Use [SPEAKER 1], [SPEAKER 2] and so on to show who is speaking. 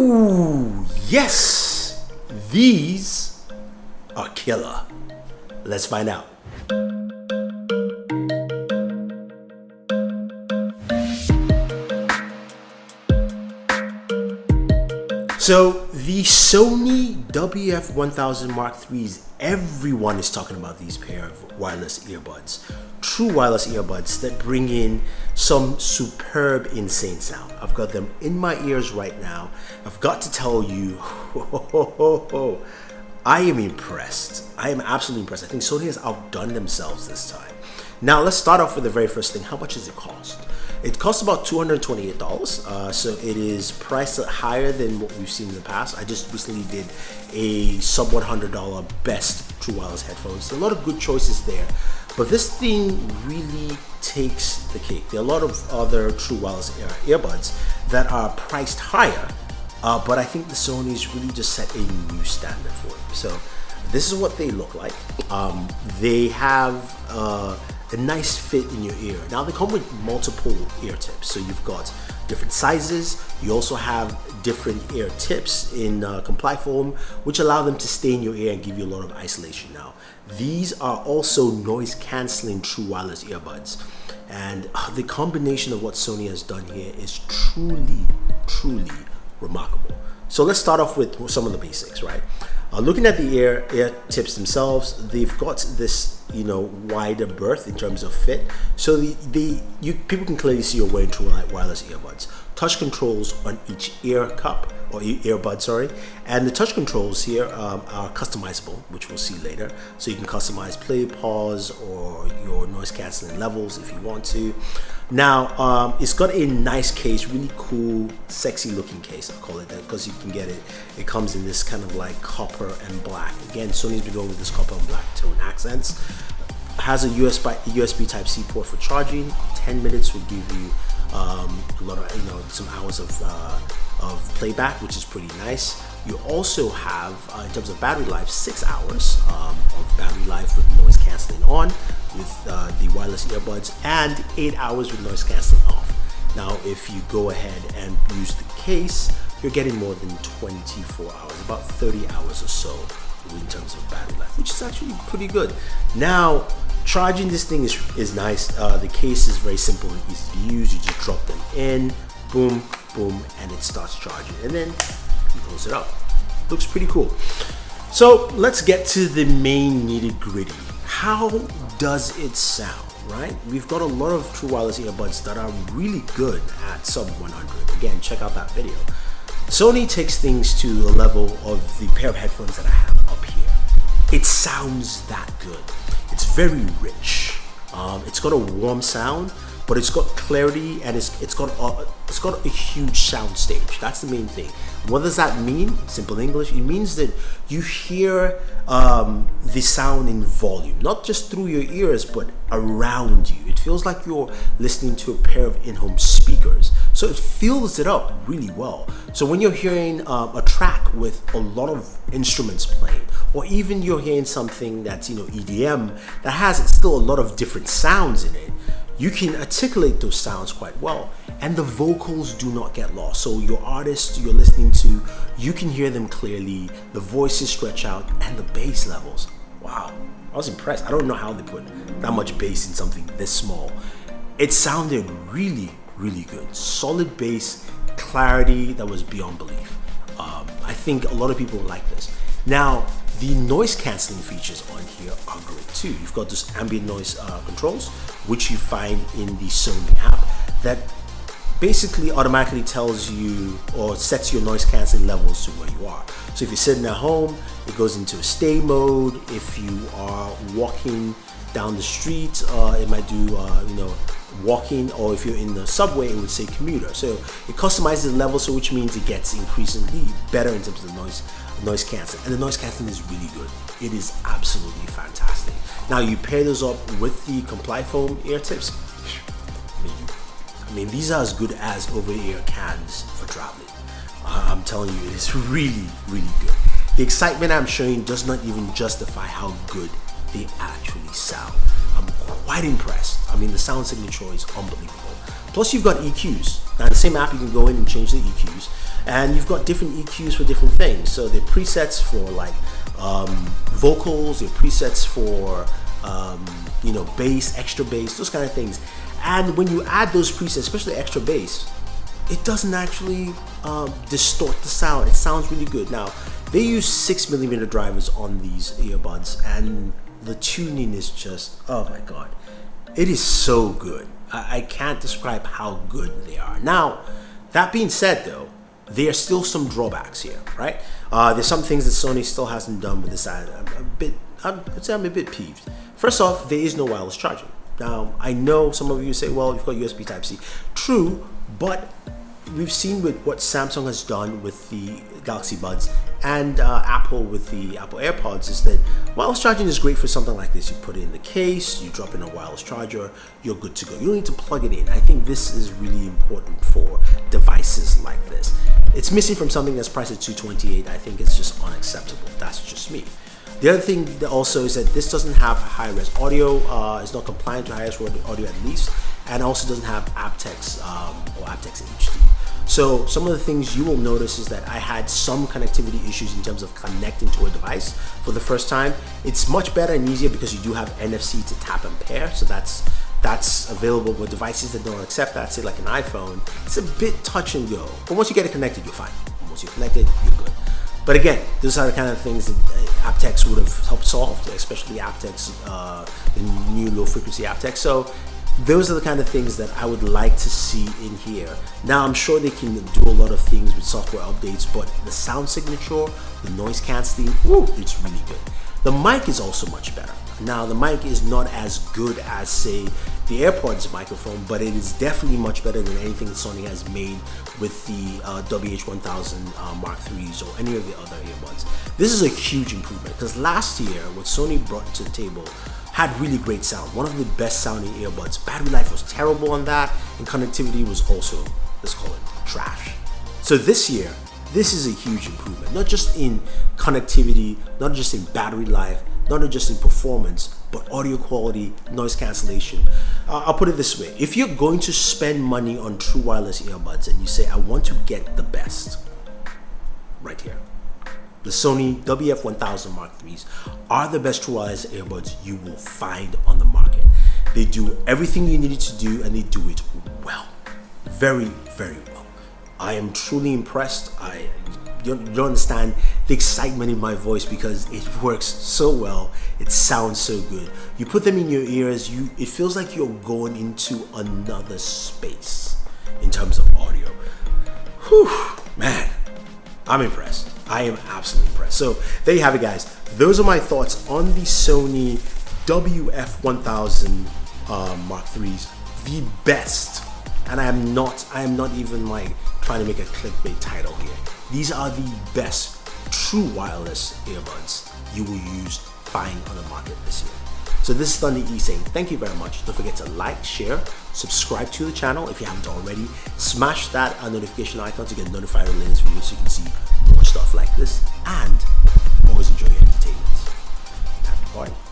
[SPEAKER 1] Ooh, yes! These are killer. Let's find out. So the Sony WF-1000 Mark IIIs, everyone is talking about these pair of wireless earbuds. True wireless earbuds that bring in some superb insane sound. I've got them in my ears right now. I've got to tell you, I am impressed. I am absolutely impressed. I think Sony has outdone themselves this time. Now let's start off with the very first thing. How much does it cost? It costs about $228, uh, so it is priced higher than what we've seen in the past. I just recently did a sub $100 best true wireless headphones. a lot of good choices there, but this thing really takes the cake. There are a lot of other true wireless ear earbuds that are priced higher, uh, but I think the Sony's really just set a new standard for it. So this is what they look like. Um, they have uh, a nice fit in your ear. Now they come with multiple ear tips. So you've got different sizes. You also have different ear tips in uh, comply foam, which allow them to stay in your ear and give you a lot of isolation now. These are also noise canceling true wireless earbuds. And uh, the combination of what Sony has done here is truly, truly remarkable. So let's start off with some of the basics, right? Uh, looking at the ear, ear tips themselves, they've got this, you know, wider berth in terms of fit. So the, the you people can clearly see you're wearing true wireless earbuds. Touch controls on each ear cup or earbud, sorry. And the touch controls here um, are customizable, which we'll see later. So you can customize play, pause, or your noise canceling levels if you want to. Now, um, it's got a nice case, really cool, sexy looking case, I'll call it that, because you can get it. It comes in this kind of like copper and black. Again, Sony's been going with this copper and black tone accents. Has a USB, USB type C port for charging. 10 minutes will give you um, a lot of, you know, some hours of, uh, of playback, which is pretty nice. You also have, uh, in terms of battery life, six hours um, of battery life with noise canceling on with uh, the wireless earbuds and eight hours with noise canceling off. Now, if you go ahead and use the case, you're getting more than 24 hours, about 30 hours or so in terms of battery life, which is actually pretty good. Now, charging this thing is, is nice. Uh, the case is very simple and easy to use. You just drop them in, boom, boom, and it starts charging. And then you close it up. Looks pretty cool. So let's get to the main nitty gritty. How does it sound, right? We've got a lot of true wireless earbuds that are really good at sub 100. Again, check out that video. Sony takes things to the level of the pair of headphones that I have. It sounds that good. It's very rich. Um, it's got a warm sound, but it's got clarity and it's it's got a, it's got a huge sound stage. That's the main thing. What does that mean? Simple English. It means that you hear um, the sound in volume, not just through your ears, but around you. It feels like you're listening to a pair of in-home speakers. So it fills it up really well. So when you're hearing um, a track with a lot of instruments playing, or even you're hearing something that's you know EDM that has still a lot of different sounds in it, you can articulate those sounds quite well. And the vocals do not get lost. So your artist you're listening to you can hear them clearly. The voices stretch out and the bass levels. Wow. I was impressed. I don't know how they put that much bass in something this small. It sounded really really good. Solid bass clarity that was beyond belief. Um, I think a lot of people like this now the noise cancelling features on here are great too. You've got this ambient noise uh, controls, which you find in the Sony app that basically automatically tells you or sets your noise cancelling levels to where you are. So if you're sitting at home, it goes into a stay mode. If you are walking down the street, uh, it might do, uh, you know, walking or if you're in the subway it would say commuter. So it customizes the level so which means it gets increasingly better in terms of the noise noise canceling. And the noise canceling is really good. It is absolutely fantastic. Now you pair those up with the comply foam ear tips. I mean, I mean these are as good as over-ear cans for traveling. I'm telling you it is really really good. The excitement I'm showing does not even justify how good they actually sound I'm quite impressed. I mean, the sound signature is unbelievable. Plus, you've got EQs. Now, the same app, you can go in and change the EQs, and you've got different EQs for different things. So the presets for like um, vocals, your presets for um, you know bass, extra bass, those kind of things. And when you add those presets, especially extra bass, it doesn't actually um, distort the sound. It sounds really good. Now, they use six millimeter drivers on these earbuds, and the tuning is just oh my god, it is so good. I, I can't describe how good they are. Now, that being said, though, there are still some drawbacks here, right? Uh, there's some things that Sony still hasn't done with this. I'm a bit, I'm, I'd say I'm a bit peeved. First off, there is no wireless charging. Now, I know some of you say, well, you've got USB Type-C. True, but we've seen with what Samsung has done with the Galaxy Buds and uh, Apple with the Apple AirPods is that wireless charging is great for something like this. You put it in the case, you drop in a wireless charger, you're good to go. You don't need to plug it in. I think this is really important for devices like this. It's missing from something that's priced at 228. I think it's just unacceptable. That's just me. The other thing also is that this doesn't have high-res audio. Uh, it's not compliant to high-res audio at least, and also doesn't have aptX um, or aptX HD. So some of the things you will notice is that I had some connectivity issues in terms of connecting to a device for the first time. It's much better and easier because you do have NFC to tap and pair. So that's that's available with devices that don't accept that, say like an iPhone. It's a bit touch and go. But once you get it connected, you're fine. Once you're connected, you're good. But again, those are the kind of things that uh, aptX would have helped solve, especially aptX, uh, the new low frequency aptX. So those are the kind of things that I would like to see in here. Now, I'm sure they can do a lot of things with software updates, but the sound signature, the noise canceling, whoo, it's really good. The mic is also much better. Now, the mic is not as good as, say, the AirPods microphone, but it is definitely much better than anything Sony has made with the uh, WH-1000 uh, Mark IIIs or any of the other earbuds. This is a huge improvement because last year, what Sony brought to the table had really great sound. One of the best sounding earbuds. Battery life was terrible on that, and connectivity was also, let's call it, trash. So this year, this is a huge improvement, not just in connectivity, not just in battery life, not just in performance, but audio quality, noise cancellation. Uh, I'll put it this way. If you're going to spend money on true wireless earbuds and you say, I want to get the best, right here the Sony WF-1000 Mark IIIs are the best true wireless earbuds you will find on the market. They do everything you needed to do and they do it well. Very, very well. I am truly impressed. I you don't understand the excitement in my voice because it works so well. It sounds so good. You put them in your ears, you it feels like you're going into another space in terms of audio. Whew, man, I'm impressed. I am absolutely impressed. So there you have it, guys. Those are my thoughts on the Sony WF-1000 uh, Mark IIIs, the best. And I am not, I am not even like trying to make a clickbait title here. These are the best true wireless earbuds you will use find on the market this year. So this is Thunder E saying thank you very much. Don't forget to like, share, subscribe to the channel if you haven't already. Smash that notification icon to get notified of latest videos so you can see stuff like this and always enjoy your entertainment. To party.